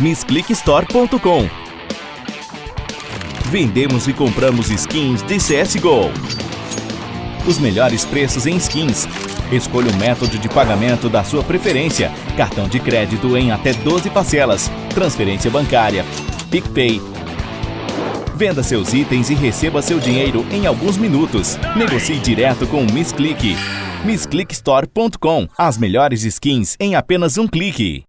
missclickstore.com. Vendemos e compramos skins de CSGO. Os melhores preços em skins. Escolha o método de pagamento da sua preferência. Cartão de crédito em até 12 parcelas. Transferência bancária. PicPay. Venda seus itens e receba seu dinheiro em alguns minutos. Negocie direto com o Miss Click. MissClickStore.com. As melhores skins em apenas um clique.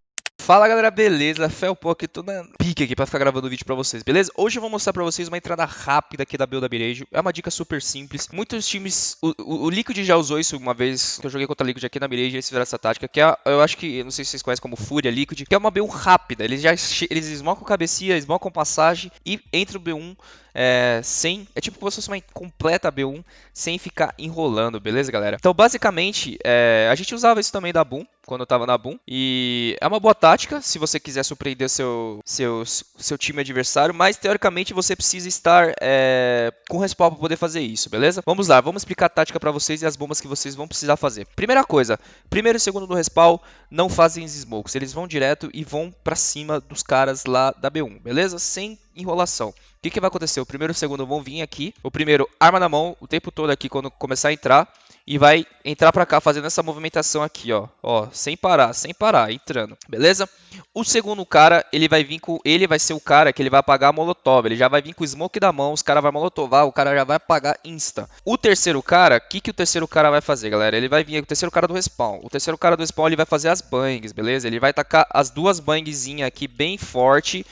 Fala galera, beleza? Felpo aqui, tô na pique aqui pra ficar gravando o vídeo pra vocês, beleza? Hoje eu vou mostrar pra vocês uma entrada rápida aqui da build da Birejo. É uma dica super simples. Muitos times... O, o, o, Liquid já usou isso uma vez que eu joguei contra a Liquid aqui na Birejo, eles fizeram essa tática, que é, eu acho que, não sei se vocês conhecem como Fúria Liquid, que é uma build rápida. Eles já eles esmocam cabecinha, esmocam passagem e entra o B1 é, sem. É tipo como se fosse uma completa B1 sem ficar enrolando, beleza, galera? Então, basicamente, é, a gente usava isso também da Boom, quando eu tava na Boom. E é uma boa tática se você quiser surpreender seu, seu, seu time adversário, mas teoricamente você precisa estar é, com respawn para poder fazer isso, beleza? Vamos lá, vamos explicar a tática para vocês e as bombas que vocês vão precisar fazer. Primeira coisa, primeiro e segundo no respawn não fazem smokes, eles vão direto e vão para cima dos caras lá da B1, beleza? Sem enrolação. O que, que vai acontecer? O primeiro e o segundo vão vir aqui. O primeiro, arma na mão, o tempo todo aqui quando começar a entrar. E vai entrar pra cá fazendo essa movimentação aqui, ó. Ó, sem parar, sem parar, entrando. Beleza? O segundo cara, ele vai vir com... Ele vai ser o cara que ele vai apagar a molotov. Ele já vai vir com o smoke da mão, os caras vão molotovar, o cara já vai apagar insta. O terceiro cara, o que, que o terceiro cara vai fazer, galera? Ele vai vir, o terceiro cara do respawn. O terceiro cara do respawn, ele vai fazer as bangs, beleza? Ele vai tacar as duas bangzinhas aqui bem forte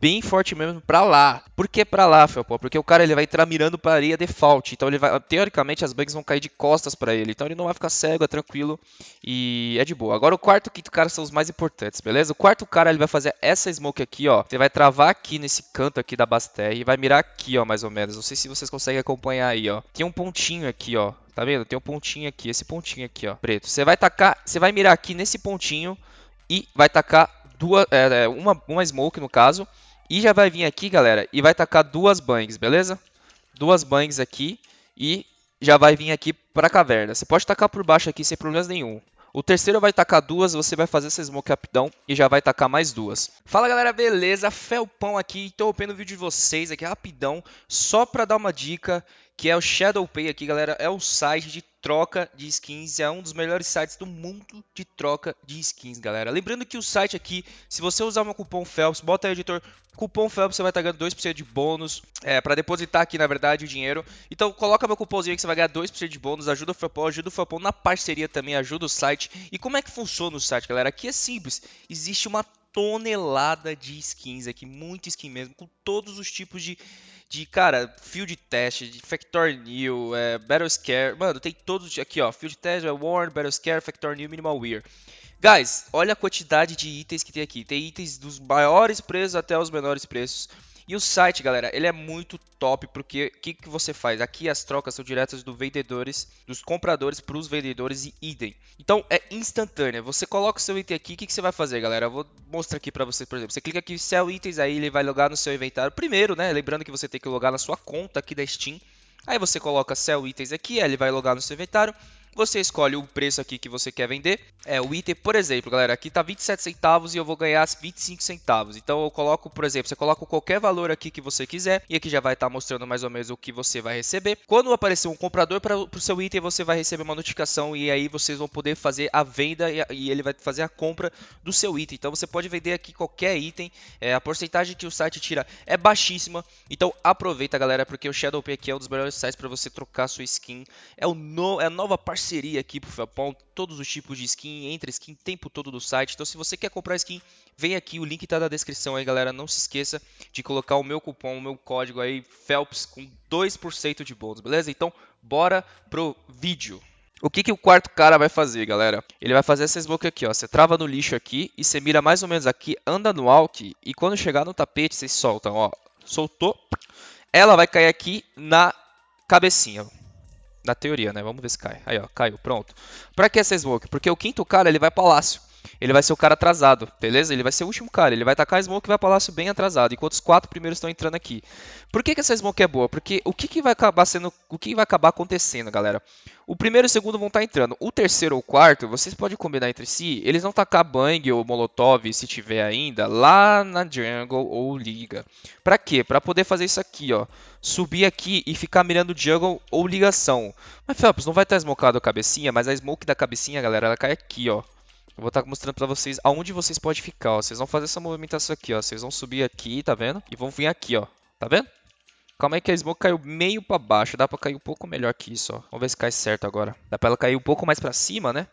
bem forte mesmo pra lá. Por que pra lá, Felpó? Porque o cara ele vai entrar mirando pra areia default. Então ele vai. Teoricamente as bugs vão cair de costas pra ele. Então ele não vai ficar cego, é tranquilo. E é de boa. Agora o quarto e o quinto cara são os mais importantes, beleza? O quarto cara ele vai fazer essa smoke aqui, ó. Você vai travar aqui nesse canto aqui da Basté e vai mirar aqui, ó, mais ou menos. Não sei se vocês conseguem acompanhar aí, ó. Tem um pontinho aqui, ó. Tá vendo? Tem um pontinho aqui, esse pontinho aqui, ó, preto. Você vai tacar, você vai mirar aqui nesse pontinho e vai tacar duas, é, é, uma, uma smoke no caso. E já vai vir aqui, galera, e vai tacar duas bangs, beleza? Duas bangs aqui e já vai vir aqui para a caverna. Você pode tacar por baixo aqui sem problemas nenhum. O terceiro vai tacar duas, você vai fazer essa smoke rapidão e já vai tacar mais duas. Fala galera, beleza? Felpão aqui, interrompendo o vídeo de vocês aqui rapidão, só para dar uma dica que é o ShadowPay aqui, galera, é o site de troca de skins, é um dos melhores sites do mundo de troca de skins, galera. Lembrando que o site aqui, se você usar meu cupom Phelps, bota aí, editor, cupom Phelps, você vai estar ganhando 2% de bônus, é, para depositar aqui, na verdade, o dinheiro. Então, coloca meu cupomzinho que você vai ganhar 2% de bônus, ajuda o Felpão, ajuda o Felpão na parceria também, ajuda o site. E como é que funciona o site, galera? Aqui é simples, existe uma tonelada de skins aqui, muito skin mesmo, com todos os tipos de de, cara, field test, de Factor New, é, Battle Scare. Mano, tem todos aqui, ó. Field test, é Warn, Battle Scare, Factor New, Minimal Wear. Guys, olha a quantidade de itens que tem aqui. Tem itens dos maiores preços até os menores preços. E o site, galera, ele é muito top porque o que, que você faz? Aqui as trocas são diretas dos vendedores, dos compradores para os vendedores e idem. Então é instantânea. Você coloca o seu item aqui, o que, que você vai fazer, galera? Eu vou mostrar aqui para você, por exemplo. Você clica aqui em Sell Itens, aí ele vai logar no seu inventário. Primeiro, né? Lembrando que você tem que logar na sua conta aqui da Steam. Aí você coloca Sell Itens aqui, aí ele vai logar no seu inventário. Você escolhe o preço aqui que você quer vender. É o item, por exemplo, galera, aqui tá 27 centavos e eu vou ganhar 25 centavos. Então eu coloco, por exemplo, você coloca qualquer valor aqui que você quiser e aqui já vai estar tá mostrando mais ou menos o que você vai receber. Quando aparecer um comprador para o seu item, você vai receber uma notificação e aí vocês vão poder fazer a venda e, e ele vai fazer a compra do seu item. Então você pode vender aqui qualquer item. É, a porcentagem que o site tira é baixíssima. Então aproveita, galera, porque o ShadowPay aqui é um dos melhores sites para você trocar sua skin. É, o no, é a nova parceria parceria aqui pro Felpão, todos os tipos de skin, entre skin, tempo todo do site. Então se você quer comprar skin, vem aqui, o link tá na descrição aí, galera. Não se esqueça de colocar o meu cupom, o meu código aí, Phelps, com 2% de bônus, beleza? Então, bora pro vídeo. O que, que o quarto cara vai fazer, galera? Ele vai fazer essa smoke aqui, ó. Você trava no lixo aqui e você mira mais ou menos aqui, anda no alt e quando chegar no tapete, vocês soltam, ó. Soltou. Ela vai cair aqui na cabecinha. Na teoria, né? Vamos ver se cai. Aí, ó, caiu, pronto. Pra que essa smoke? Porque o quinto cara, ele vai palácio. Ele vai ser o cara atrasado, beleza? Ele vai ser o último cara, ele vai tacar a smoke e vai palácio bem atrasado, enquanto os quatro primeiros estão entrando aqui. Por que, que essa smoke é boa? Porque o que, que vai acabar sendo, o que vai acabar acontecendo, galera? O primeiro e o segundo vão estar tá entrando. O terceiro ou quarto, vocês podem combinar entre si, eles vão tacar bang ou molotov, se tiver ainda, lá na jungle ou liga. Pra quê? Pra poder fazer isso aqui, ó. Subir aqui e ficar mirando jungle ou ligação. Mas, Phelps, não vai estar smocado a cabecinha, mas a smoke da cabecinha, galera, ela cai aqui, ó. Eu vou estar mostrando pra vocês aonde vocês podem ficar, ó. Vocês vão fazer essa movimentação aqui, ó. Vocês vão subir aqui, tá vendo? E vão vir aqui, ó. Tá vendo? Calma aí que a smoke caiu meio pra baixo. Dá pra cair um pouco melhor que isso, ó. Vamos ver se cai certo agora. Dá pra ela cair um pouco mais pra cima, né?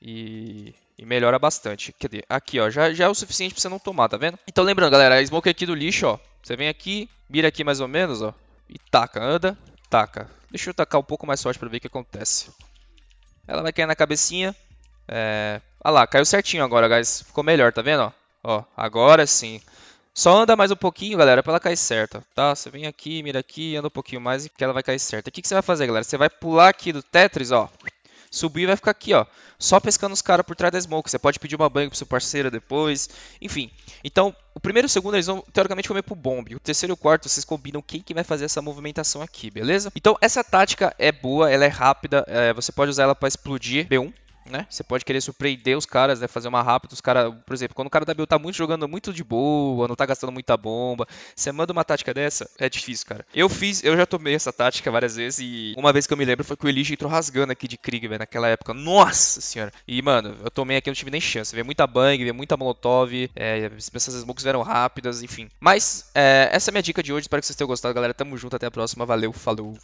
E... E melhora bastante. Cadê? Aqui, ó. Já, já é o suficiente pra você não tomar, tá vendo? Então lembrando, galera. A smoke aqui do lixo, ó. Você vem aqui, mira aqui mais ou menos, ó. E taca. Anda, taca. Deixa eu tacar um pouco mais forte pra ver o que acontece. Ela vai cair na cabecinha. É... Ah lá, caiu certinho agora, guys. Ficou melhor, tá vendo? Ó, agora sim. Só anda mais um pouquinho, galera, pra ela cair certa, tá? Você vem aqui, mira aqui, anda um pouquinho mais e que ela vai cair certa. O que, que você vai fazer, galera? Você vai pular aqui do Tetris, ó. Subir e vai ficar aqui, ó. Só pescando os caras por trás da smoke. Você pode pedir uma banho pro seu parceiro depois. Enfim. Então, o primeiro e o segundo eles vão, teoricamente, comer pro bomb. O terceiro e o quarto, vocês combinam quem que vai fazer essa movimentação aqui, beleza? Então, essa tática é boa, ela é rápida. É, você pode usar ela pra explodir B1 né? Você pode querer surpreender os caras, né? Fazer uma rápida, os caras, por exemplo, quando o cara da build tá muito jogando muito de boa, não tá gastando muita bomba, você manda uma tática dessa, é difícil, cara. Eu fiz, eu já tomei essa tática várias vezes e uma vez que eu me lembro foi que o Elige entrou rasgando aqui de Krieg, velho, naquela época. Nossa senhora! E, mano, eu tomei aqui, não tive nem chance. Veio muita bang, veio muita molotov, é, essas smokes vieram rápidas, enfim. Mas, é, essa é a minha dica de hoje, espero que vocês tenham gostado, galera. Tamo junto, até a próxima, valeu, falou!